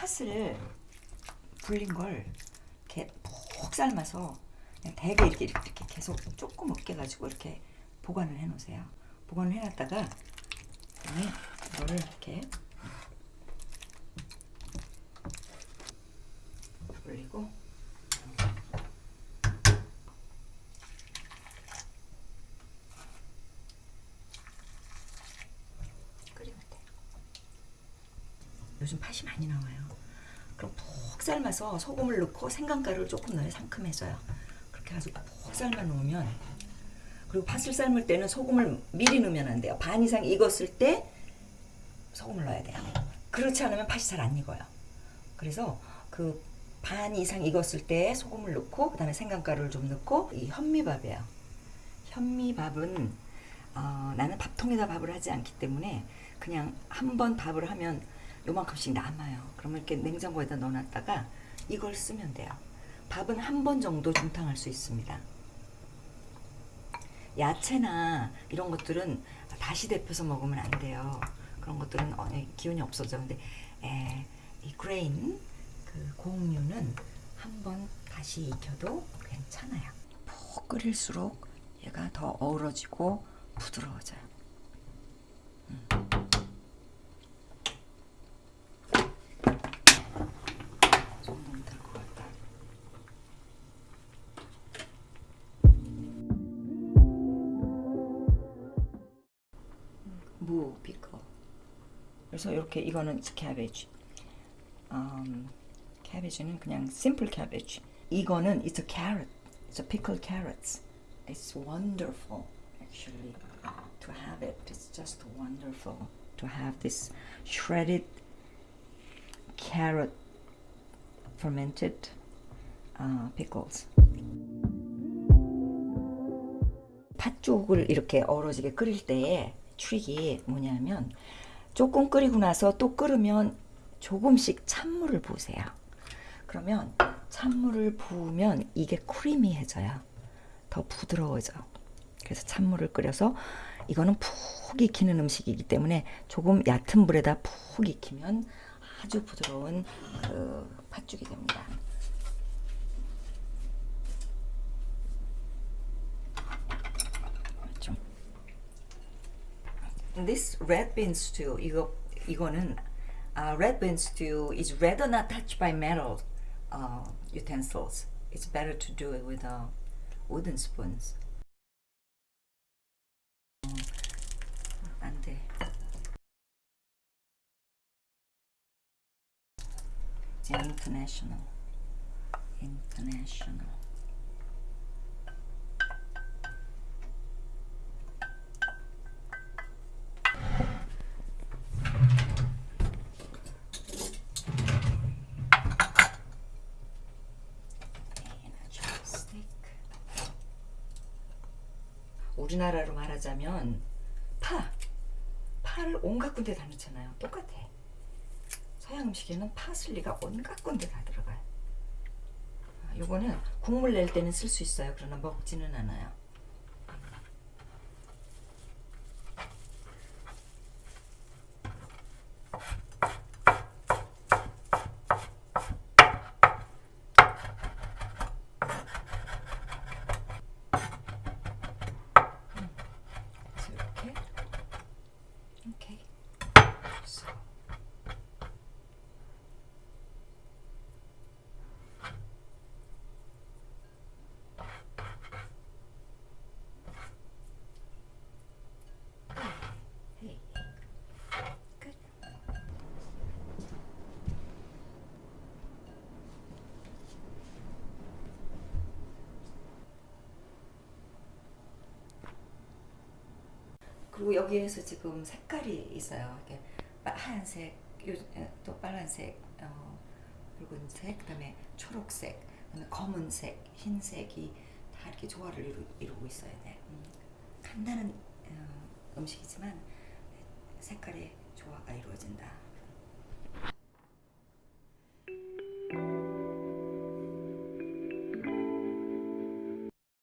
팥을 불린 걸 이렇게 푹 삶아서 그냥 대게 이렇게 이렇게 계속 조금 으깨 가지고 이렇게 보관을 해 놓으세요. 보관을 해 놨다가 이거를 이렇게 불리고 끓이면 돼. 요즘 팥이 많이 나와요. 그럼 푹 삶아서 소금을 넣고 생강가루를 조금 넣어야 상큼해져요. 그렇게 해가지고 푹 삶아 놓으면 그리고 팥을 삶을 때는 소금을 미리 넣으면 안 돼요. 반 이상 익었을 때 소금을 넣어야 돼요. 그렇지 않으면 팥이 잘 안 익어요. 그래서 그 반 이상 익었을 때 소금을 넣고 그 다음에 생강가루를 좀 넣고 이 현미밥이에요. 현미밥은 어, 나는 밥통에다 밥을 하지 않기 때문에 그냥 한 번 밥을 하면 요만큼씩 남아요. 그러면 이렇게 냉장고에다 넣어놨다가 이걸 쓰면 돼요. 밥은 한 번 정도 중탕할 수 있습니다. 야채나 이런 것들은 다시 데펴서 먹으면 안 돼요. 그런 것들은 어, 기운이 없어져. 근데 에, 이 grain 그 곡류는 한 번 다시 익혀도 괜찮아요. 푹 끓일수록 얘가 더 어우러지고 부드러워져요. 음. 그래서 이렇게 이거는 캐베지. 음, 캐베지는 그냥 simple cabbage. 이거는 it's a carrot. It's a pickled carrots. It's wonderful actually to have it. It's just wonderful to have this shredded carrot fermented uh, pickles. 팥죽을 이렇게 어우러지게 끓일 때의 트릭이 뭐냐면 조금 끓이고 나서 또 끓으면 조금씩 찬물을 부으세요. 그러면 찬물을 부으면 이게 크리미해져요. 더 부드러워져. 그래서 찬물을 끓여서 이거는 푹 익히는 음식이기 때문에 조금 얕은 불에다 푹 익히면 아주 부드러운 그 팥죽이 됩니다. This red bean stew 이거 이거는 uh, red bean stew is rather not touched by metal uh, utensils. It's better to do it with uh, wooden spoons. 어, 안 돼. 이제 international. international. 우리나라로 말하자면 파, 파를 온갖 군데 다 넣잖아요. 똑같아. 서양 음식에는 파슬리가 온갖 군데 다 들어가요. 아, 요거는 국물 낼 때는 쓸 수 있어요. 그러나 먹지는 않아요. 그래서 이렇게 이렇 그리고 여기에서 지금 색깔이 있어요. 이렇게 빠- 하얀색, 또 빨간색, 어, 붉은색, 그다음에 초록색, 그다음에 검은색, 흰색이 다 이렇게 조화를 이루, 이루고 있어야 돼. 음, 간단한 어, 음식이지만 색깔의 조화가 이루어진다.